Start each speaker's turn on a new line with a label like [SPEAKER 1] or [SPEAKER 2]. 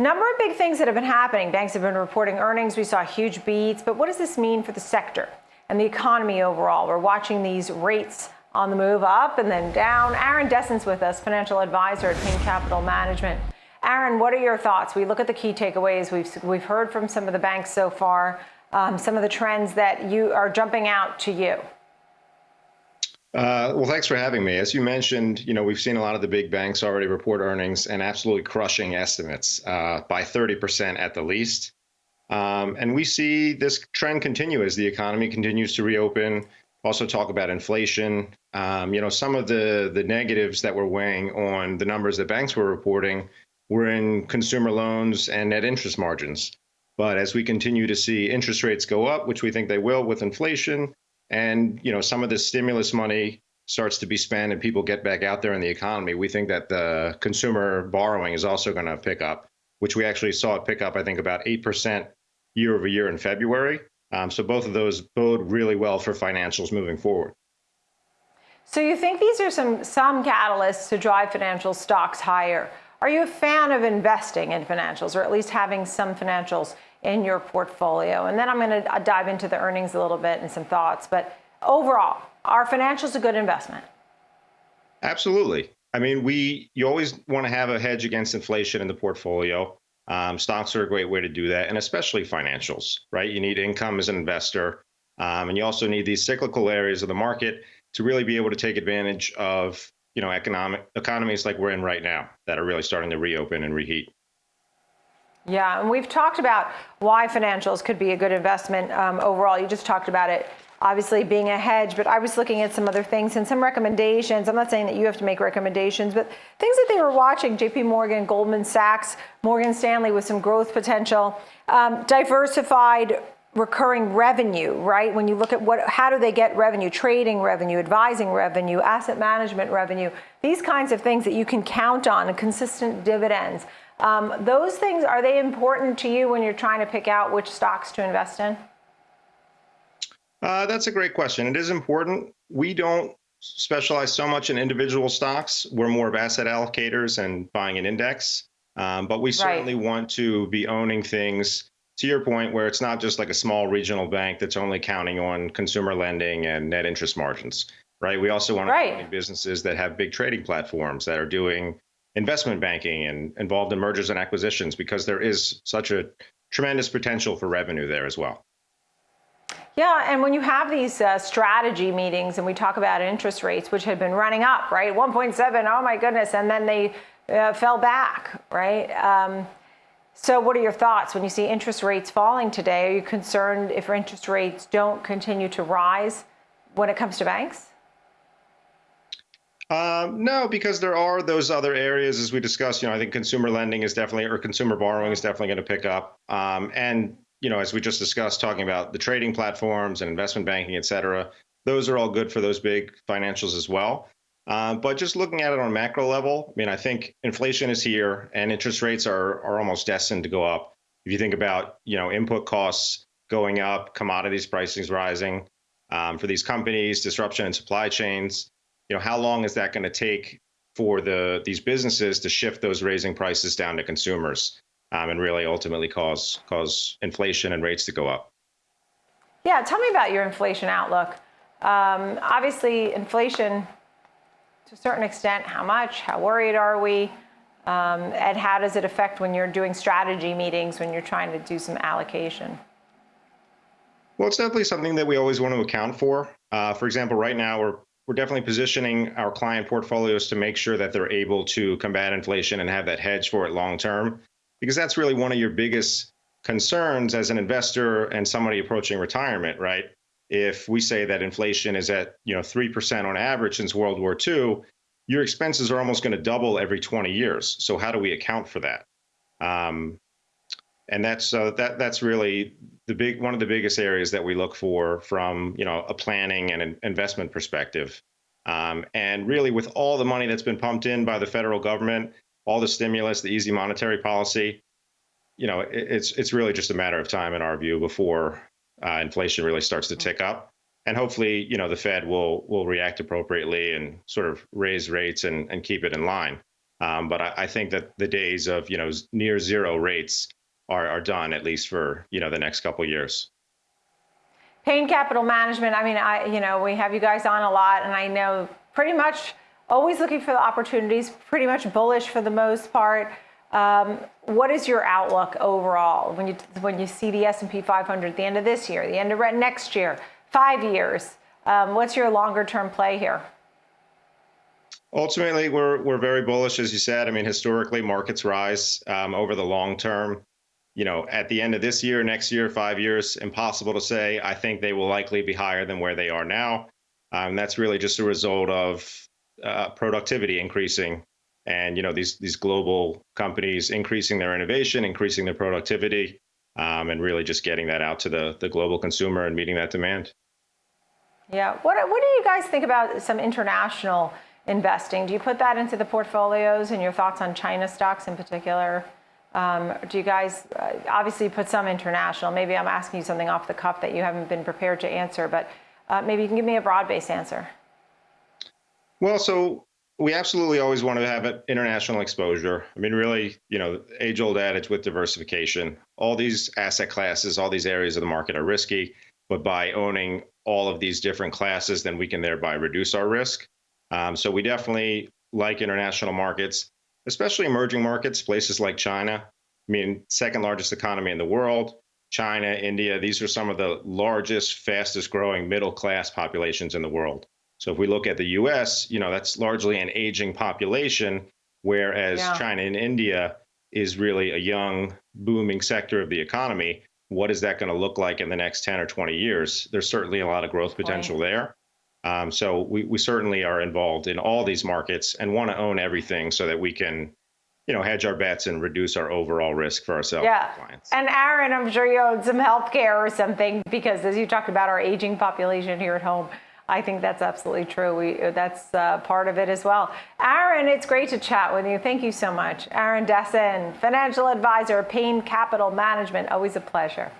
[SPEAKER 1] Number of big things that have been happening. Banks have been reporting earnings. We saw huge beats. But what does this mean for the sector and the economy overall? We're watching these rates on the move up and then down. Aaron Desson's with us, financial advisor at Payne Capital Management. Aaron, what are your thoughts? We look at the key takeaways. We've, we've heard from some of the banks so far, um, some of the trends that you are jumping out to you.
[SPEAKER 2] Uh, well, thanks for having me. As you mentioned, you know we've seen a lot of the big banks already report earnings and absolutely crushing estimates uh, by 30% at the least. Um, and we see this trend continue as the economy continues to reopen. Also, talk about inflation. Um, you know, some of the the negatives that were weighing on the numbers that banks were reporting were in consumer loans and net interest margins. But as we continue to see interest rates go up, which we think they will with inflation, and you know some of the stimulus money starts to be spent and people get back out there in the economy, we think that the consumer borrowing is also going to pick up, which we actually saw it pick up, I think, about 8% year over year in February. Um, so both of those bode really well for financials moving forward.
[SPEAKER 1] So you think these are some some catalysts to drive financial stocks higher? Are you a fan of investing in financials or at least having some financials in your portfolio? And then I'm going to uh, dive into the earnings a little bit and some thoughts. But overall, are financials a good investment?
[SPEAKER 2] Absolutely. I mean, we you always want to have a hedge against inflation in the portfolio. Um, stocks are a great way to do that, and especially financials, right? You need income as an investor, um, and you also need these cyclical areas of the market to really be able to take advantage of you know, economic economies like we're in right now that are really starting to reopen and reheat.
[SPEAKER 1] Yeah, and we've talked about why financials could be a good investment um, overall. You just talked about it, obviously being a hedge, but I was looking at some other things and some recommendations. I'm not saying that you have to make recommendations, but things that they were watching, JP Morgan, Goldman Sachs, Morgan Stanley with some growth potential, um, diversified recurring revenue, right? When you look at what, how do they get revenue, trading revenue, advising revenue, asset management revenue, these kinds of things that you can count on consistent dividends. Um, those things, are they important to you when you're trying to pick out which stocks to invest in?
[SPEAKER 2] Uh, that's a great question. It is important. We don't specialize so much in individual stocks. We're more of asset allocators and buying an index. Um, but we certainly right. want to be owning things to your point, where it's not just like a small regional bank that's only counting on consumer lending and net interest margins, right? We also want right. to businesses that have big trading platforms that are doing investment banking and involved in mergers and acquisitions because there is such a tremendous potential for revenue there as well.
[SPEAKER 1] Yeah, and when you have these uh, strategy meetings and we talk about interest rates, which had been running up, right? 1.7, oh my goodness, and then they uh, fell back, right? Um, so what are your thoughts when you see interest rates falling today? Are you concerned if interest rates don't continue to rise when it comes to banks?
[SPEAKER 2] Um, no, because there are those other areas, as we discussed. You know, I think consumer lending is definitely, or consumer borrowing is definitely going to pick up. Um, and you know, as we just discussed, talking about the trading platforms and investment banking, et cetera, those are all good for those big financials as well. Um, but just looking at it on a macro level, I mean, I think inflation is here and interest rates are, are almost destined to go up. If you think about, you know, input costs going up, commodities prices rising um, for these companies, disruption in supply chains, you know, how long is that going to take for the these businesses to shift those raising prices down to consumers um, and really ultimately cause cause inflation and rates to go up?
[SPEAKER 1] Yeah, tell me about your inflation outlook. Um, obviously, inflation to a certain extent, how much, how worried are we, um, and how does it affect when you're doing strategy meetings, when you're trying to do some allocation?
[SPEAKER 2] Well, it's definitely something that we always want to account for. Uh, for example, right now we're we're definitely positioning our client portfolios to make sure that they're able to combat inflation and have that hedge for it long term, because that's really one of your biggest concerns as an investor and somebody approaching retirement, right? if we say that inflation is at you know 3% on average since World War II, your expenses are almost going to double every 20 years. So how do we account for that? Um, and that's uh, that that's really the big one of the biggest areas that we look for from you know a planning and an investment perspective. Um, and really, with all the money that's been pumped in by the federal government, all the stimulus, the easy monetary policy, you know, it, it's it's really just a matter of time in our view before uh, inflation really starts to tick up. And hopefully, you know, the Fed will will react appropriately and sort of raise rates and, and keep it in line. Um, but I, I think that the days of you know near zero rates are, are done at least for you know the next couple years.
[SPEAKER 1] Payne Capital Management. I mean, I you know we have you guys on a lot, and I know pretty much always looking for the opportunities. Pretty much bullish for the most part. Um, what is your outlook overall when you when you see the S and P 500 at the end of this year, the end of next year, five years? Um, what's your longer term play here?
[SPEAKER 2] Ultimately, we're we're very bullish, as you said. I mean, historically, markets rise um, over the long term you know, at the end of this year, next year, five years, impossible to say. I think they will likely be higher than where they are now. Um, that's really just a result of uh, productivity increasing, and you know these these global companies increasing their innovation, increasing their productivity, um, and really just getting that out to the the global consumer and meeting that demand.
[SPEAKER 1] Yeah. What what do you guys think about some international investing? Do you put that into the portfolios and your thoughts on China stocks in particular? Um, do you guys uh, obviously put some international? Maybe I'm asking you something off the cuff that you haven't been prepared to answer, but uh, maybe you can give me a broad-based answer.
[SPEAKER 2] Well, so we absolutely always want to have an international exposure. I mean, really, you know, age-old adage with diversification. All these asset classes, all these areas of the market are risky, but by owning all of these different classes, then we can thereby reduce our risk. Um, so we definitely like international markets especially emerging markets, places like China. I mean, second largest economy in the world. China, India, these are some of the largest, fastest growing middle class populations in the world. So if we look at the US, you know, that's largely an aging population, whereas yeah. China and India is really a young, booming sector of the economy. What is that going to look like in the next 10 or 20 years? There's certainly a lot of growth potential there. Um, so we, we certainly are involved in all these markets and want to own everything so that we can, you know, hedge our bets and reduce our overall risk for ourselves
[SPEAKER 1] yeah. and clients. And Aaron, I'm sure you own some healthcare or something because as you talked about our aging population here at home, I think that's absolutely true. We, that's uh, part of it as well. Aaron, it's great to chat with you. Thank you so much. Aaron Dessin, financial advisor, Payne Capital Management. Always a pleasure.